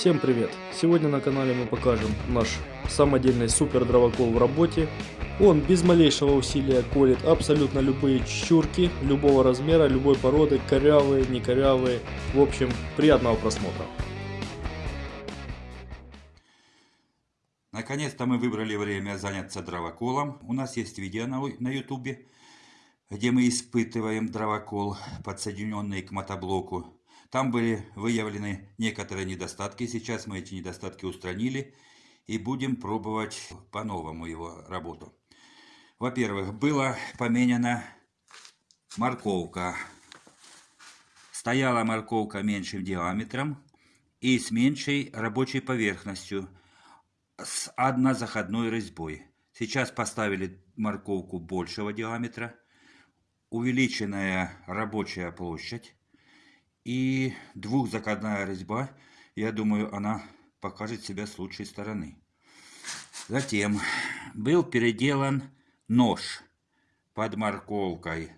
Всем привет! Сегодня на канале мы покажем наш самодельный супер дровокол в работе. Он без малейшего усилия колет абсолютно любые чурки, любого размера, любой породы, корявые, не корявые. В общем, приятного просмотра! Наконец-то мы выбрали время заняться дровоколом. У нас есть видео на, YouTube, где мы испытываем дровокол, подсоединенный к мотоблоку. Там были выявлены некоторые недостатки. Сейчас мы эти недостатки устранили и будем пробовать по-новому его работу. Во-первых, была поменена морковка. Стояла морковка меньшим диаметром и с меньшей рабочей поверхностью, с однозаходной резьбой. Сейчас поставили морковку большего диаметра, увеличенная рабочая площадь, и двухзакладная резьба, я думаю, она покажет себя с лучшей стороны. Затем был переделан нож под морковкой.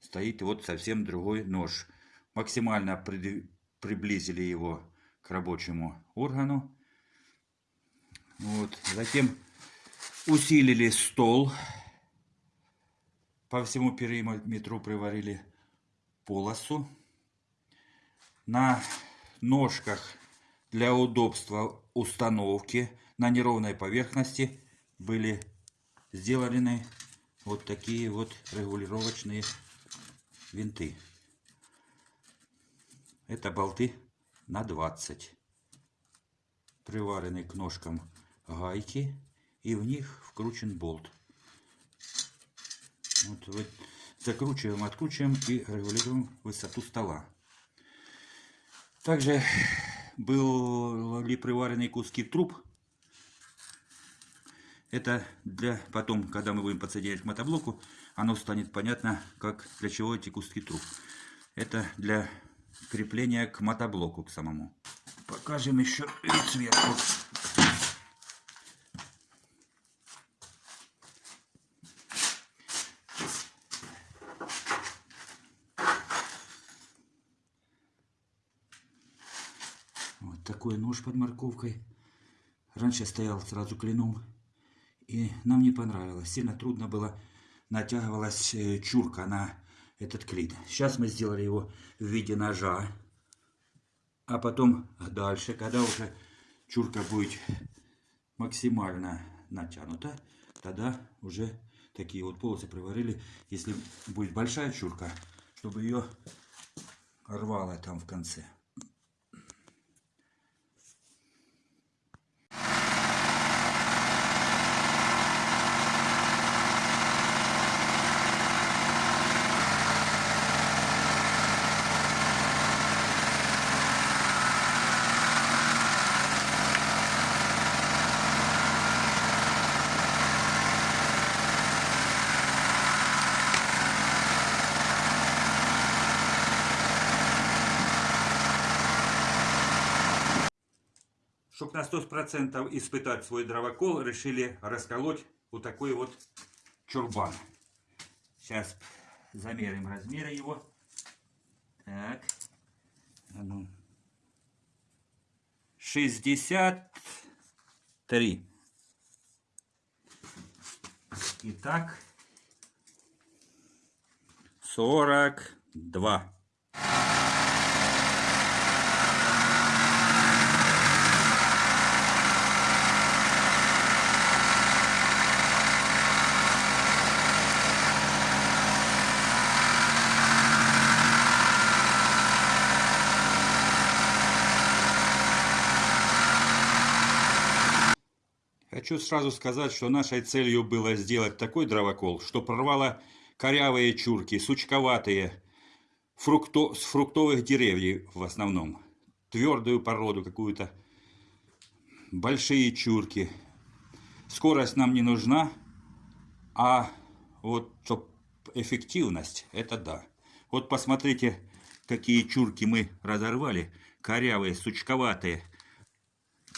Стоит вот совсем другой нож. Максимально при, приблизили его к рабочему органу. Вот. Затем усилили стол. По всему периметру приварили полосу на ножках для удобства установки на неровной поверхности были сделаны вот такие вот регулировочные винты. Это болты на 20. Приварены к ножкам гайки и в них вкручен болт. Вот, вот закручиваем, откручиваем и регулируем высоту стола. Также были приварены куски труб. Это для потом, когда мы будем подсоединять к мотоблоку, оно станет понятно, как для чего эти куски труб. Это для крепления к мотоблоку к самому. Покажем еще вид сверху. Такой нож под морковкой. Раньше стоял сразу клином. И нам не понравилось. Сильно трудно было. Натягивалась э, чурка на этот клин. Сейчас мы сделали его в виде ножа. А потом дальше, когда уже чурка будет максимально натянута, тогда уже такие вот полосы приварили. Если будет большая чурка, чтобы ее рвало там в конце. 100% испытать свой дровокол, решили расколоть вот такой вот чурбан. Сейчас замерим размеры его. Так. 63. Итак, 42. Хочу сразу сказать, что нашей целью было сделать такой дровокол, что прорвало корявые чурки, сучковатые, фрукто, с фруктовых деревьев в основном. Твердую породу какую-то, большие чурки. Скорость нам не нужна, а вот чтоб эффективность, это да. Вот посмотрите, какие чурки мы разорвали, корявые, сучковатые.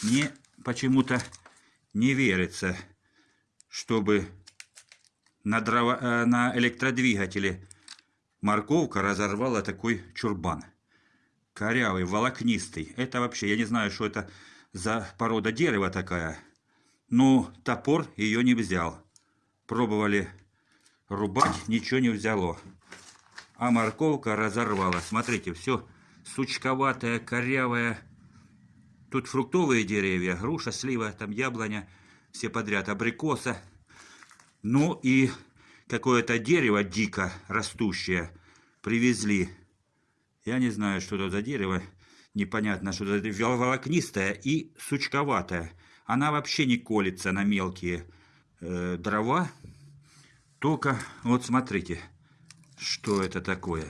Мне почему-то не верится, чтобы на, дрова, э, на электродвигателе морковка разорвала такой чурбан. корявый, волокнистый. Это вообще, я не знаю, что это за порода дерева такая. Но топор ее не взял. Пробовали рубать, ничего не взяло. А морковка разорвала. Смотрите, все сучковатое, корявое. Тут фруктовые деревья, груша, слива, там яблоня, все подряд, абрикоса. Ну и какое-то дерево дико растущее привезли. Я не знаю, что это за дерево. Непонятно, что это волокнистое и сучковатое. Она вообще не колется на мелкие э, дрова. Только, вот смотрите, что это такое.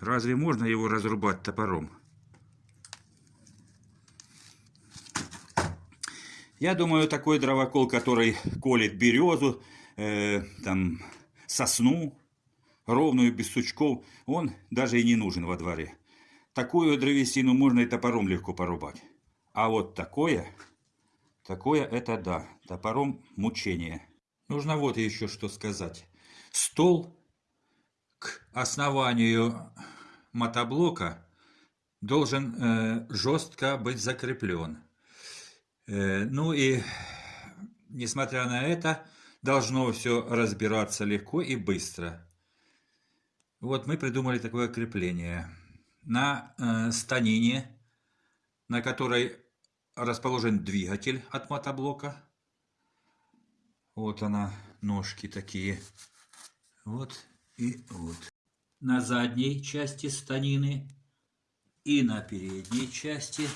Разве можно его разрубать топором? Я думаю, такой дровокол, который колет березу, э, там, сосну, ровную, без сучков, он даже и не нужен во дворе. Такую древесину можно и топором легко порубать. А вот такое, такое это да, топором мучение. Нужно вот еще что сказать. Стол к основанию мотоблока должен э, жестко быть закреплен. Э, ну и, несмотря на это, должно все разбираться легко и быстро. Вот мы придумали такое крепление. На э, станине, на которой расположен двигатель от мотоблока. Вот она, ножки такие. Вот и вот. На задней части станины и на передней части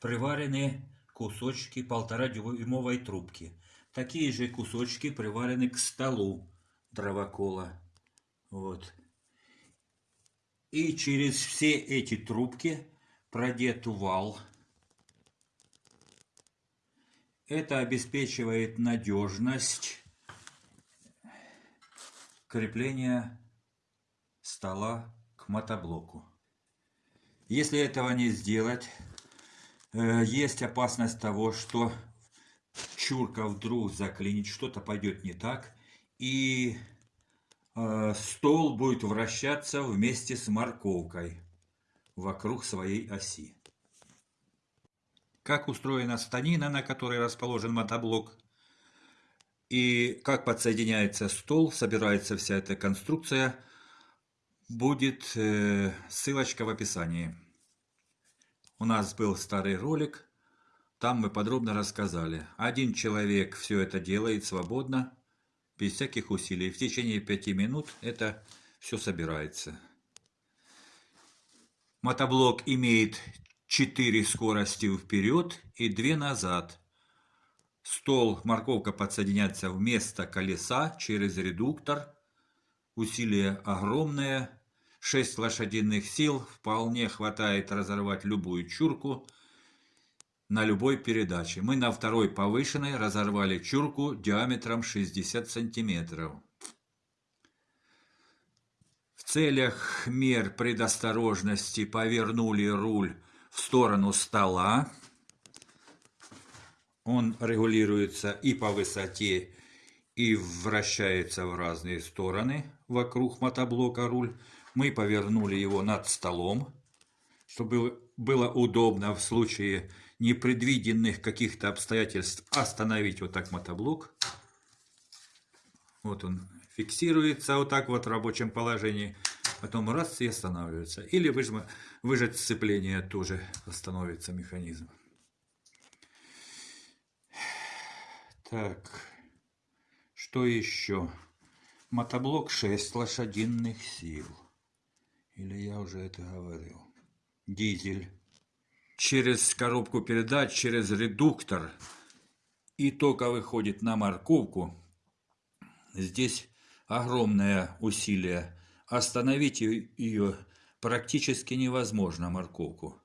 приварены кусочки полтора-дюймовой трубки. Такие же кусочки приварены к столу дровокола. Вот. И через все эти трубки продет вал. Это обеспечивает надежность крепления стола к мотоблоку. Если этого не сделать, есть опасность того, что чурка вдруг заклинит, что-то пойдет не так, и э, стол будет вращаться вместе с морковкой вокруг своей оси. Как устроена станина, на которой расположен мотоблок, и как подсоединяется стол, собирается вся эта конструкция, будет э, ссылочка в описании. У нас был старый ролик, там мы подробно рассказали. Один человек все это делает свободно, без всяких усилий. В течение пяти минут это все собирается. Мотоблок имеет 4 скорости вперед и 2 назад. Стол, морковка подсоединяется вместо колеса через редуктор. Усилие огромное, 6 лошадиных сил вполне хватает разорвать любую чурку на любой передаче. Мы на второй повышенной разорвали чурку диаметром 60 сантиметров. В целях мер предосторожности повернули руль в сторону стола. Он регулируется и по высоте, и вращается в разные стороны вокруг мотоблока руль мы повернули его над столом, чтобы было удобно в случае непредвиденных каких-то обстоятельств остановить вот так мотоблок. Вот он фиксируется вот так вот в рабочем положении. Потом раз и останавливается. Или выжма, выжать сцепление тоже остановится механизм. Так, что еще? Мотоблок 6 лошадиных сил. Или я уже это говорил? Дизель. Через коробку передач, через редуктор. И тока выходит на морковку. Здесь огромное усилие. Остановить ее практически невозможно, морковку.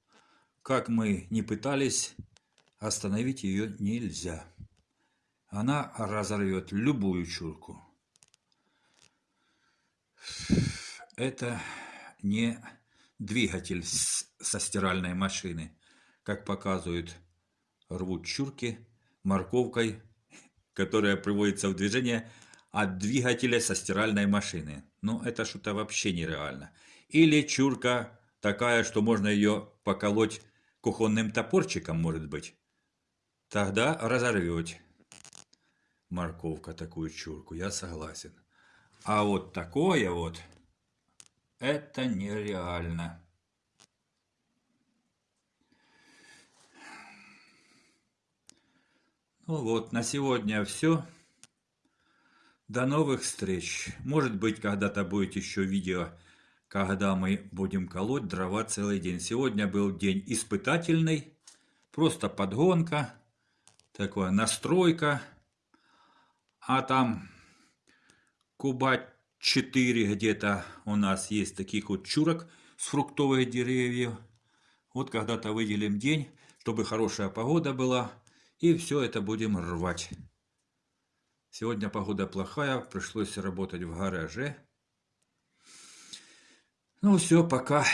Как мы не пытались, остановить ее нельзя. Она разорвет любую чурку. Это не двигатель со стиральной машины, как показывают рвут чурки морковкой, которая приводится в движение от двигателя со стиральной машины. Ну, это что-то вообще нереально. Или чурка такая, что можно ее поколоть кухонным топорчиком, может быть. Тогда разорвете. Морковка такую чурку, я согласен. А вот такое вот, это нереально. Ну вот, на сегодня все. До новых встреч. Может быть, когда-то будет еще видео, когда мы будем колоть дрова целый день. Сегодня был день испытательный. Просто подгонка. Такая настройка. А там куба 4 где-то у нас есть таких вот чурок с фруктовых деревьев. Вот когда-то выделим день, чтобы хорошая погода была. И все это будем рвать. Сегодня погода плохая, пришлось работать в гараже. Ну все, пока.